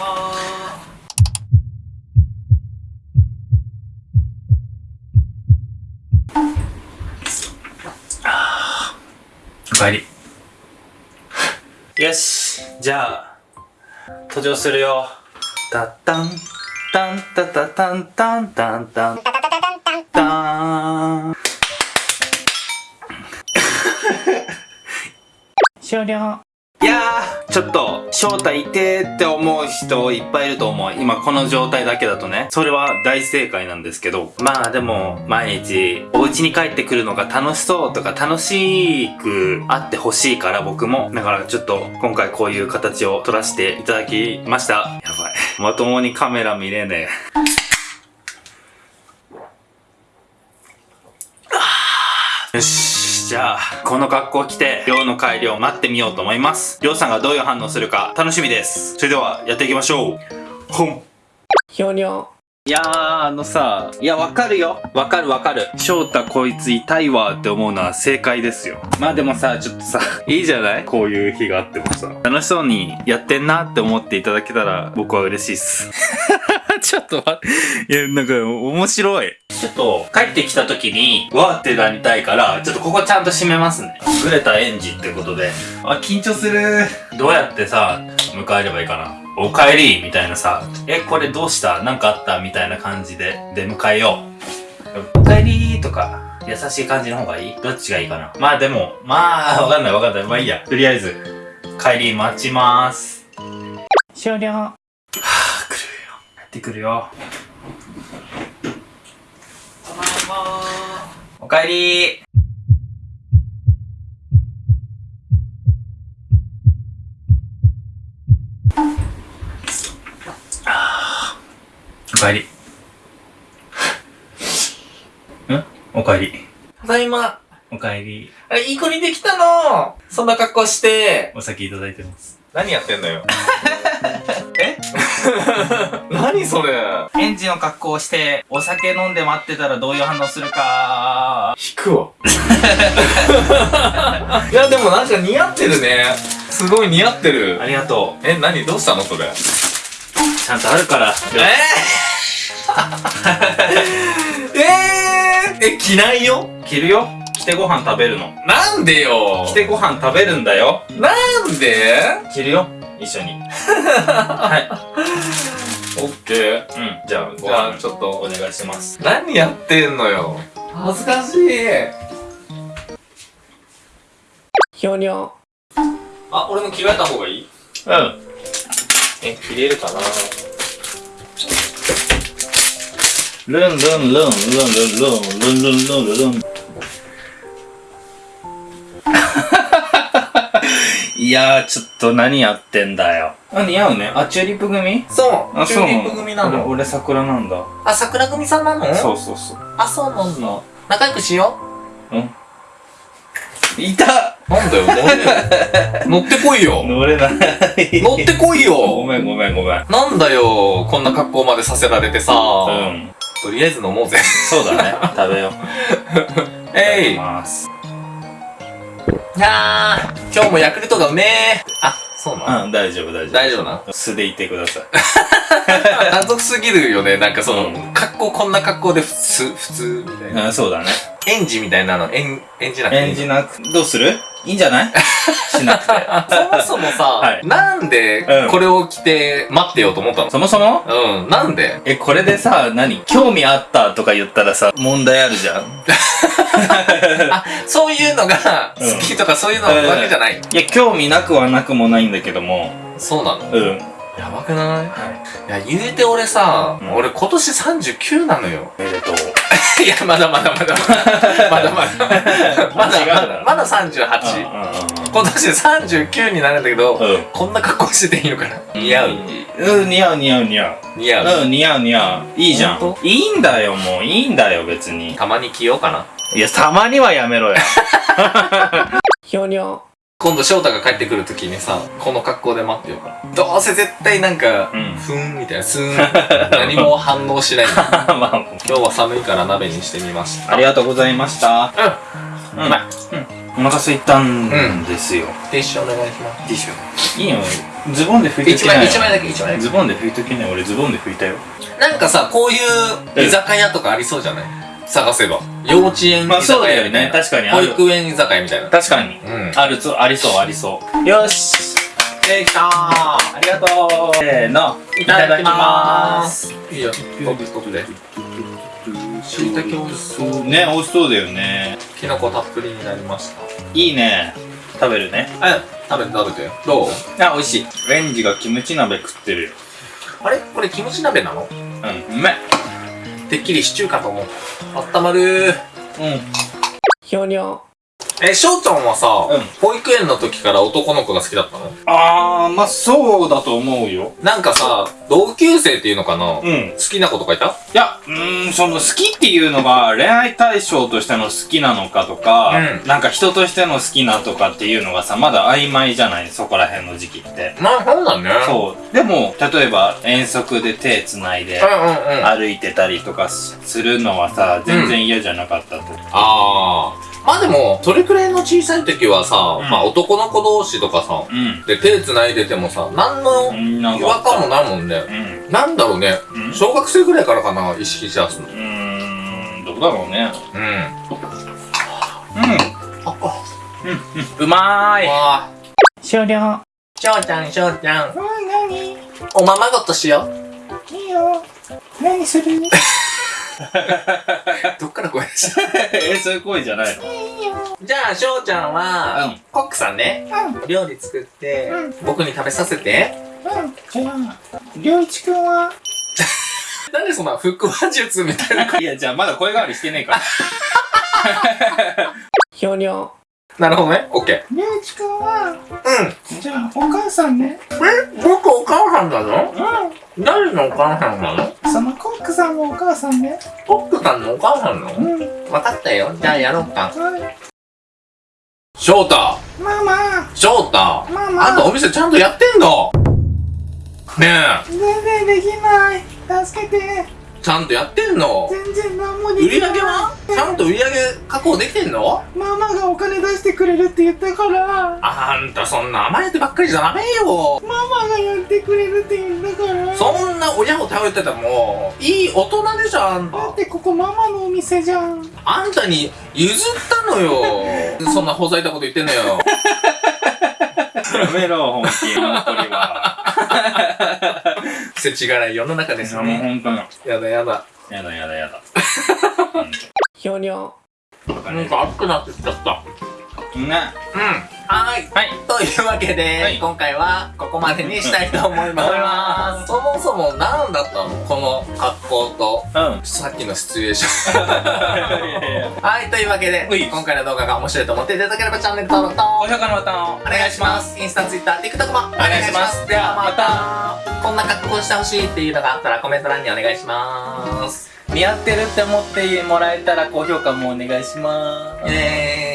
おかえり。よし、じゃあ、登場するよ。たったん、たんたたたんたんたんたん、たーん。終了。いやー、ちょっと、正体いてーって思う人いっぱいいると思う。今この状態だけだとね。それは大正解なんですけど。まあでも、毎日、お家に帰ってくるのが楽しそうとか楽しくあってほしいから僕も。だからちょっと、今回こういう形を撮らせていただきました。やばい。まともにカメラ見れねえ。よし。じゃあ、この格好着て、りょうの帰りを待ってみようと思います。りょうさんがどういう反応するか楽しみです。それでは、やっていきましょう。ほん。ひょにょ。いやー、あのさ、いや、わかるよ。わかるわかる。翔太こいつ痛いわって思うのは正解ですよ。まあでもさ、ちょっとさ、いいじゃない？こういう日があってもさ。楽しそうにやってんなって思っていただけたら、僕は嬉しいっす。ちょっと待って。いや、なんか、面白い。ちょっと、帰ってきた時に、わーってなりたいから、ちょっとここちゃんと閉めますね。グレた園児ってことで。あ、緊張する。どうやってさ、迎えればいいかな。お帰りみたいなさ、え、これどうした？なんかあった？みたいな感じで出迎えよう。お帰りとか、優しい感じの方がいい？どっちがいいかな？まあでも、まあ、わかんないわかんない。まあいいや。とりあえず、帰り待ちます。終了。ってくるよ。ただいまおかえりあーおかえり。ん？おかえり。ただいま。おかえり。あ、いい子にできたのそんな格好して。お先いただいてます。何やってんのよ。え 何それ園児の格好をして、お酒飲んで待ってたらどういう反応するか。引くわ。いや、でもなんか似合ってるね。すごい似合ってるあ。りがとう。え、何？どうしたの？それ。ちゃんとあるから。え？ー、えー、え、着ないよ着るよ着てご飯食べるの。なんでよ着てご飯食べるんだよ。なんで？着るよ一緒に。はオッケー。い。うん。じゃあ、ごじゃあ、飯ちょっとお。願いします。何やってんのよ。恥ずかしい。ひょにょ。あ、俺も着替えた方がいい？うん。え、着れるかな？ルンルンルン、ルンルンルン、ルンルンルンルンいやー、ちょっと何やってんだよ。あ、似合うね？あ、チューリップ組？そう、あ、チューリップ組なの。俺桜なんだ。あ、桜組さんなの？そうそうそう。あ、そうなんだ。仲良くしよいたう。なんだよ、なんで 乗ってこいよ。乗れない。乗ってこいよ。ごめんごめんごめん。なんだよ、こんな格好までさせられてさ。うん。とりあえず飲もうぜ。そうだね。食べよう。えい。いただきます。いやー、今日もヤクルトがうめえ。あ、そうなの？うん、大丈夫大丈夫。大丈夫な素でいてください。謎すぎるよね。なんかその、うん格好こんな格好で普通、普通みたいな。うん、そうだね。園児みたいなの、園、園児なくていい演じなく、どうする？いいんじゃない？しなくて。そもそもさ、はいなんでうんこれを着て待ってようと思ったの？そもそも？うん、なんで？え、これでさ、何？興味あったとか言ったらさ、問題あるじゃん。あ、そういうのがうん好きとかそういうのわけじゃない？いや、興味なくはなくもないんだけども。そうなの？うん。やばくない？はい。いや、言うて俺さ、うん俺今年39なのよ。おめでとう。いや、まだまだまだまだ。まだまだ。まだまだ38。う今年39になるんだけど、んうんうん。こんな格好してていいのかな？似合ううん、似合う似合う似合う。似合う？うん、似合う似合う。いいじゃん。いいんだよ、もう。いいんだよ、別に。たまに着ようかな。いや、たまにはやめろよ。ひょにょ。今度翔太が帰ってくるときにさ、この格好で待ってようかな。どうせ絶対なんか、うんふーんみたいな、スーン。何も反応しない。まあ、今日は寒いから鍋にしてみました。ありがとうございました。うん。うまい。お腹空いたんですよ。ティッシュお願いします。ティッシュ。いいよ。ズボンで拭いと一枚、きなよ一枚だけ、一枚だズボンで拭いときなよ俺ズボンで拭いたよけ。なんかさ、こういう居酒屋とかありそうじゃない？探せば。幼稚園居まあそうだよ酒屋みたいな。ね。確かにあ保る育園居酒屋みたいな。確かに。うん。あるつありそう。ありそう。よし。できたー。ありがとう。せーの。いただきます。いいよ、トップトップで。しいたけ美味しそう。ね美味しそうだよね。きのこたっぷりになりました。いいね。食べるね。あ、食べて食べて。どう？あ美味しい。レンジがキムチ鍋食ってるよ。あれ？これキムチ鍋なの？うんうめてっきりシチューかと思う。あったまるー。うんひょにょえ、しょうちゃんはさ、うん保育園の時から男の子が好きだったの？あーまあそうだと思うよなんかさ、同級生っていうのかな、好うんきな子とかいた？いや、うーん、その好きっていうのが恋愛対象としての好きなのかとか、うんなんか人としての好きなとかっていうのがさ、まだ曖昧じゃない？そこら辺の時期って。まあ、そうだね。う。そう。でも、例えば遠足で手繋いで歩いてたりとかしするのはさ、全然嫌じゃなかったと。あー。まあでも、それくらいの小さい時はさ、うんまあ男の子同士とかさ、うん。で手繋いでてもさ、何の違和感もないもんね。うん。なんだろうね。うん小学生ぐらいからかな、意識しやすの。うーん、どうだろうね。うん。うん。あ、あ、うまーい。わ終了ー。しょうちゃん、しょうちゃん。なにおままごとしよう。いいよ何する？どっから声出した？え、そういう声じゃないの？じゃあ、しょうちゃんは、うん。コックさんね、うん。料理作って、う僕に食べさせて。うん。じゃありょう。いちくんは？なんでそんな腹話術みたいな。いや、じゃあまだ声変わりしてねえから。ひょにょなるほどね。オッケりょういちくんは？ー。うん。じゃあお母さんね。え、僕お母さんだぞう誰のお母さんなの？んそのコックさんもお母さんね。コックさんのお母さんなの？うん。わかったよ。じゃあやろうか。はい。翔太。ママ。翔太。ママ。あんたお店ちゃんとやってんの？ね全然できない。助けて。え、ちゃんとやってんの？全然何もで売りきない。上げは？ちゃんと売り上げ確保できてんの？ママがお金出してくれるって言ったから。あんたそんな甘えてばっかりじゃダメよ。ママがやってくれるって言うんだから。そんな親を頼っててもいい大人でしょあん。ただってここママのお店じゃん。あんたに譲ったのよ。そんなほざいたこと言ってんのよ。やめろ、本気。本当には。世知辛い世の中ですいや、もうね本当に。やだやだやだやだやだ。ひょにょなんか熱くなってきちゃったうん。ね。うんはーい。はい。というわけで、はい。今回はここまでにしたいと思います。そもそも何だったの？この格好と。うん。さっきのシチュエーション。はい。というわけで今回の動画が面白いと思っていただければチャンネル登録と高評価のボタンをお願いします。インスタ、ツイッター、TikTok もお願いします。ではまた、こんな格好してほしいっていうのがあったらコメント欄にお願いします。似合ってるって思ってもらえたら高評価もお願いします。イェーイ